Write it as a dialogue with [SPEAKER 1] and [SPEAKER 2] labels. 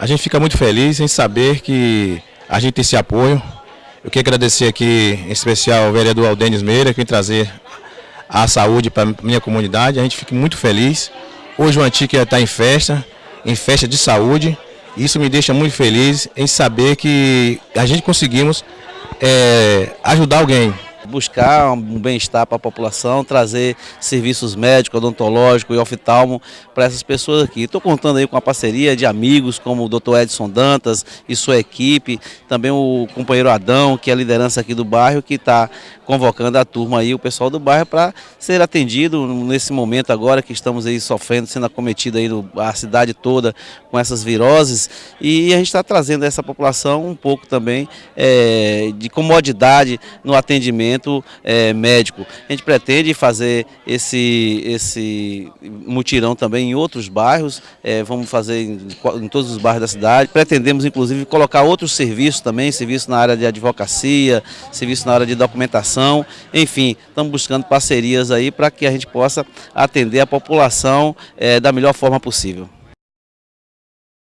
[SPEAKER 1] A gente fica muito feliz em saber que a gente tem esse apoio. Eu quero agradecer aqui, em especial, ao vereador Aldenis Meira, que vem trazer a saúde para a minha comunidade. A gente fica muito feliz. Hoje o Antica está em festa, em festa de saúde. Isso me deixa muito feliz em saber que a gente conseguimos é, ajudar alguém
[SPEAKER 2] buscar um bem-estar para a população, trazer serviços médicos, odontológicos e oftalmo para essas pessoas aqui. Estou contando aí com a parceria de amigos como o Dr. Edson Dantas e sua equipe, também o companheiro Adão, que é a liderança aqui do bairro, que está convocando a turma aí, o pessoal do bairro, para ser atendido nesse momento agora que estamos aí sofrendo, sendo acometido aí a cidade toda com essas viroses e a gente está trazendo essa população um pouco também é, de comodidade no atendimento atendimento é, médico. A gente pretende fazer esse, esse mutirão também em outros bairros, é, vamos fazer em, em, todos os bairros da cidade. Pretendemos, inclusive, colocar outros serviços também, serviço na área de advocacia, serviço na área de documentação, enfim, estamos buscando parcerias aí para que a gente possa atender a população é, da melhor forma possível.